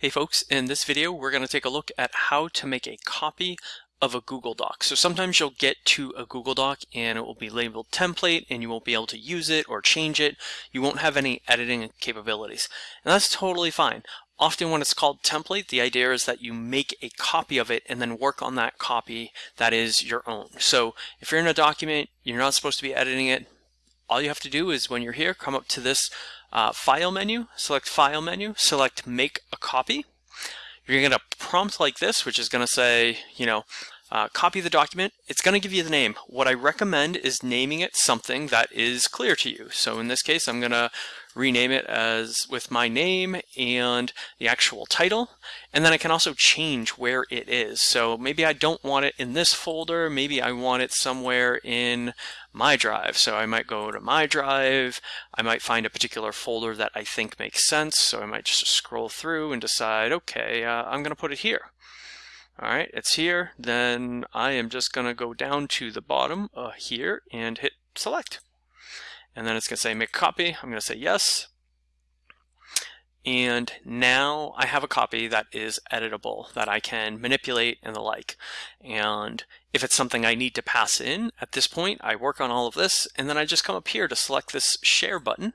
Hey folks, in this video we're going to take a look at how to make a copy of a Google Doc. So sometimes you'll get to a Google Doc and it will be labeled template and you won't be able to use it or change it. You won't have any editing capabilities. And that's totally fine. Often when it's called template, the idea is that you make a copy of it and then work on that copy that is your own. So if you're in a document, you're not supposed to be editing it. All you have to do is when you're here, come up to this uh, file menu, select file menu, select make a copy. You're going to get a prompt like this, which is going to say, you know, uh, copy the document. It's going to give you the name. What I recommend is naming it something that is clear to you. So in this case, I'm going to rename it as with my name and the actual title. And then I can also change where it is. So maybe I don't want it in this folder. Maybe I want it somewhere in my drive. So I might go to my drive. I might find a particular folder that I think makes sense. So I might just scroll through and decide, okay, uh, I'm going to put it here. All right, it's here. Then I am just going to go down to the bottom uh, here and hit select and then it's going to say make copy. I'm going to say yes. And now I have a copy that is editable, that I can manipulate and the like. And if it's something I need to pass in, at this point, I work on all of this, and then I just come up here to select this share button.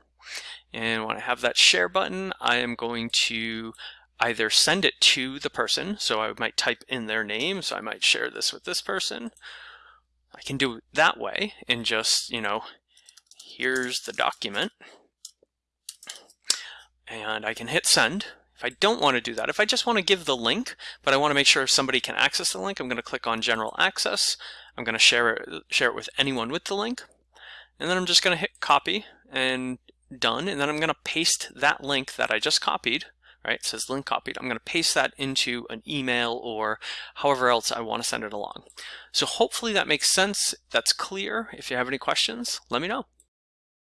And when I have that share button, I am going to either send it to the person, so I might type in their name, so I might share this with this person. I can do it that way and just, you know, here's the document. And I can hit send. If I don't want to do that, if I just want to give the link, but I want to make sure somebody can access the link, I'm going to click on general access. I'm going to share it, share it with anyone with the link. And then I'm just going to hit copy and done. And then I'm going to paste that link that I just copied right? It says link copied. I'm going to paste that into an email or however else I want to send it along. So hopefully that makes sense. That's clear. If you have any questions, let me know.